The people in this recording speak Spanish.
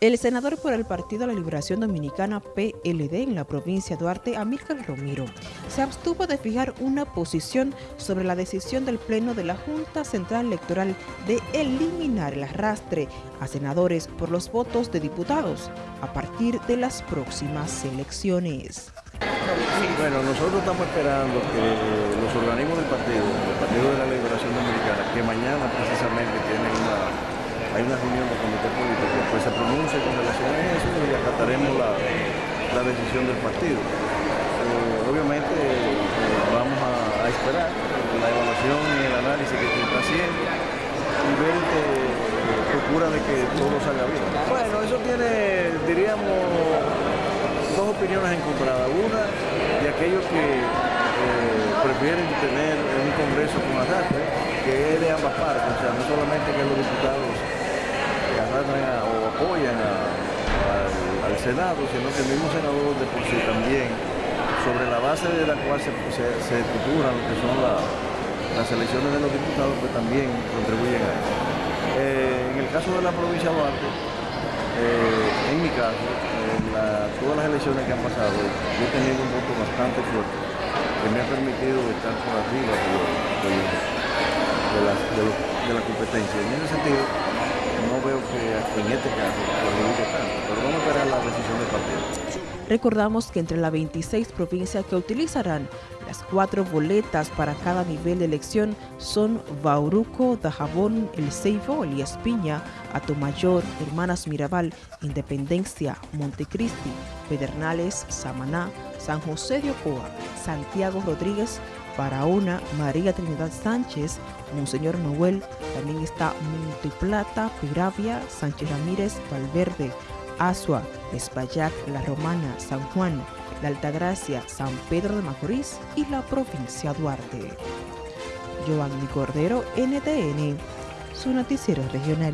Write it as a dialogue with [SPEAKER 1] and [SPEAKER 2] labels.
[SPEAKER 1] El senador por el Partido de la Liberación Dominicana PLD en la provincia de Duarte, Amílcar Romero, se abstuvo de fijar una posición sobre la decisión del Pleno de la Junta Central Electoral de eliminar el arrastre a senadores por los votos de diputados a partir de las próximas elecciones.
[SPEAKER 2] Bueno, nosotros estamos esperando que los organismos del partido, el Partido de la Liberación Dominicana, que mañana precisamente tienen una hay una reunión del comité político, pronuncie con relación a eso y acataremos la, decisión del partido. Eh, obviamente eh, vamos a, esperar la evaluación y el análisis que se está haciendo y ver que eh, procura de que todo salga bien. Bueno, eso tiene, diríamos, dos opiniones encontradas. Una de aquellos que prefieren tener un Congreso con arrastre, que es de ambas partes, o sea, no solamente que los diputados apoyan al, Senado, sino que el mismo senador de por sí también, sobre la base de la cual se, se, lo que son las elecciones de los diputados, pues también contribuyen a eso. Eh, en el caso de la provincia de Duarte, eh, en mi caso, en todas las elecciones que han pasado, yo he tenido un voto bastante fuerte que me ha permitido estar por arriba de, de la competencia. En ese sentido, en este caso tanto, pero vamos a esperar la decisión del partido.
[SPEAKER 1] Recordamos que entre las 26 provincias que utilizarán las cuatro boletas para cada nivel de elección son Bauruco, Dajabón, El Ceibo, Elías Piña, Atomayor, Hermanas Mirabal, Independencia, Montecristi, Pedernales, Samaná, San José de Ocoa, Santiago Rodríguez, Barahona, María Trinidad Sánchez, Monseñor Noel, también está Monteplata, Piravia, Sánchez Ramírez, Valverde, Asua, Espallac, La Romana, San Juan, La Altagracia, San Pedro de Macorís y la provincia Duarte. Giovanni Cordero, NTN, su noticiero regional.